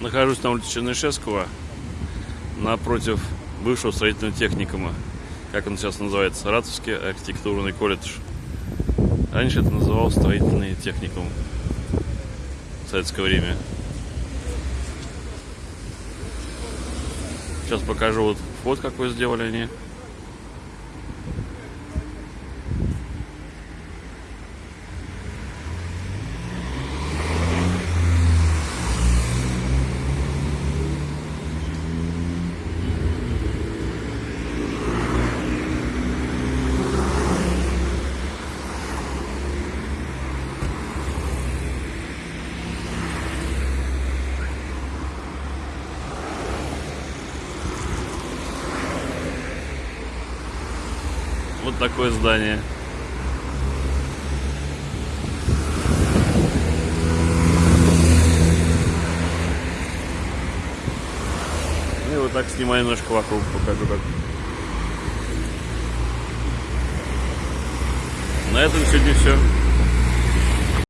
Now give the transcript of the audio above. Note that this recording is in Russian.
Нахожусь на улице Чернышевского, напротив бывшего строительного техникума. Как он сейчас называется? Саратовский архитектурный колледж. Раньше это называлось строительный техникум в советское время. Сейчас покажу вот вход, какой сделали они. Вот такое здание. И вот так снимаю немножко вокруг, покажу как. На этом сегодня все.